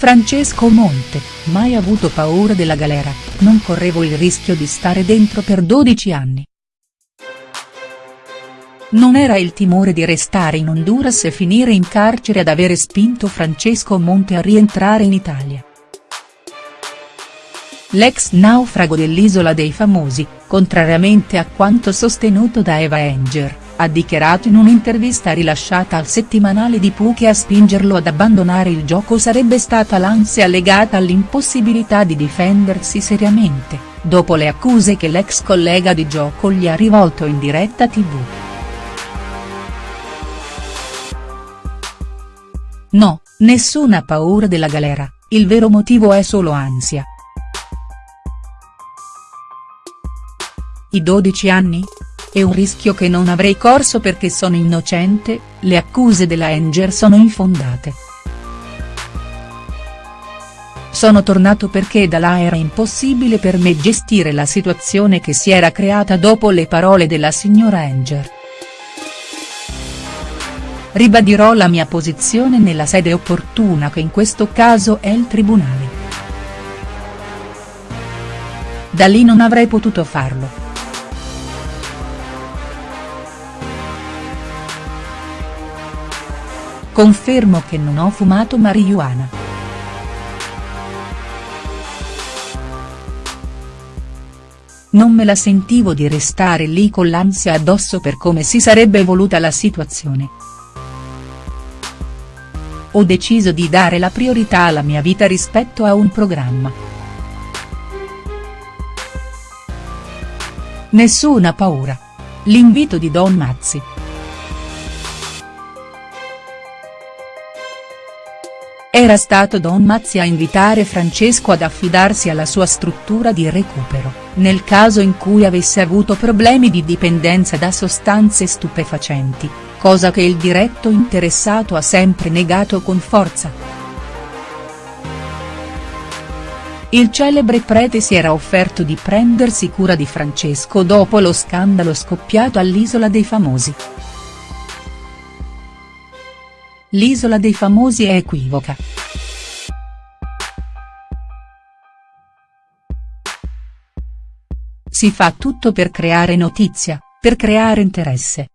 Francesco Monte, mai avuto paura della galera, non correvo il rischio di stare dentro per 12 anni. Non era il timore di restare in Honduras e finire in carcere ad avere spinto Francesco Monte a rientrare in Italia. L'ex naufrago dell'Isola dei Famosi, contrariamente a quanto sostenuto da Eva Enger, ha dichiarato in un'intervista rilasciata al settimanale di Pooh che a spingerlo ad abbandonare il gioco sarebbe stata l'ansia legata all'impossibilità di difendersi seriamente, dopo le accuse che l'ex collega di gioco gli ha rivolto in diretta tv. No, nessuna paura della galera, il vero motivo è solo ansia. I 12 anni? È un rischio che non avrei corso perché sono innocente, le accuse della Enger sono infondate. Sono tornato perché da là era impossibile per me gestire la situazione che si era creata dopo le parole della signora Enger. Ribadirò la mia posizione nella sede opportuna che in questo caso è il tribunale. Da lì non avrei potuto farlo. Confermo che non ho fumato marijuana. Non me la sentivo di restare lì con l'ansia addosso per come si sarebbe evoluta la situazione. Ho deciso di dare la priorità alla mia vita rispetto a un programma. Nessuna paura. L'invito di Don Mazzi. Era stato Don Mazzi a invitare Francesco ad affidarsi alla sua struttura di recupero, nel caso in cui avesse avuto problemi di dipendenza da sostanze stupefacenti, cosa che il diretto interessato ha sempre negato con forza. Il celebre prete si era offerto di prendersi cura di Francesco dopo lo scandalo scoppiato all'Isola dei Famosi. L'isola dei famosi è equivoca. Si fa tutto per creare notizia, per creare interesse.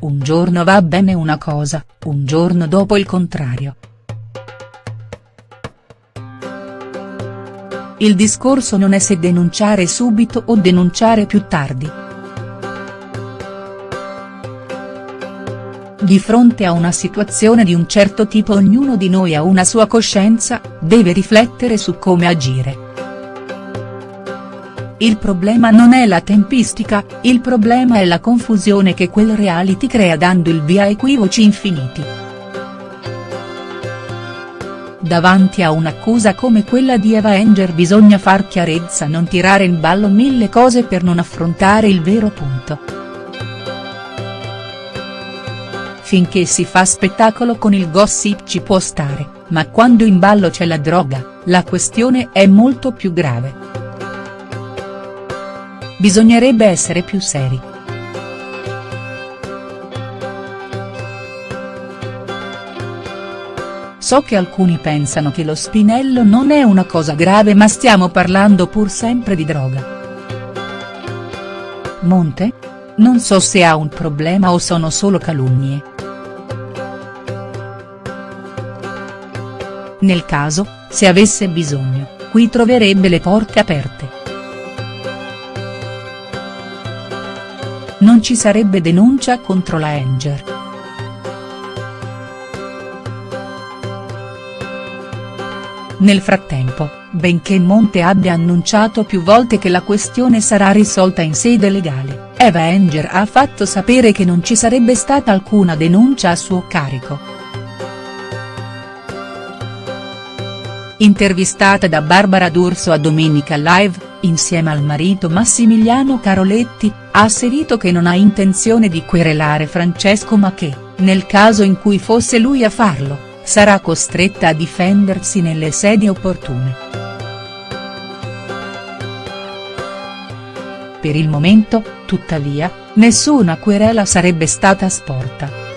Un giorno va bene una cosa, un giorno dopo il contrario. Il discorso non è se denunciare subito o denunciare più tardi. Di fronte a una situazione di un certo tipo ognuno di noi ha una sua coscienza, deve riflettere su come agire. Il problema non è la tempistica, il problema è la confusione che quel reality crea dando il via a equivoci infiniti. Davanti a un'accusa come quella di Eva Enger bisogna far chiarezza non tirare in ballo mille cose per non affrontare il vero punto. Finché si fa spettacolo con il gossip ci può stare, ma quando in ballo c'è la droga, la questione è molto più grave. Bisognerebbe essere più seri. So che alcuni pensano che lo spinello non è una cosa grave ma stiamo parlando pur sempre di droga. Monte? Non so se ha un problema o sono solo calunnie. Nel caso, se avesse bisogno, qui troverebbe le porte aperte. Non ci sarebbe denuncia contro la Enger. Nel frattempo, benché Monte abbia annunciato più volte che la questione sarà risolta in sede legale, Eva Enger ha fatto sapere che non ci sarebbe stata alcuna denuncia a suo carico. Intervistata da Barbara D'Urso a Domenica Live, insieme al marito Massimiliano Caroletti, ha asserito che non ha intenzione di querelare Francesco ma che, nel caso in cui fosse lui a farlo, sarà costretta a difendersi nelle sedi opportune. Per il momento, tuttavia, nessuna querela sarebbe stata sporta.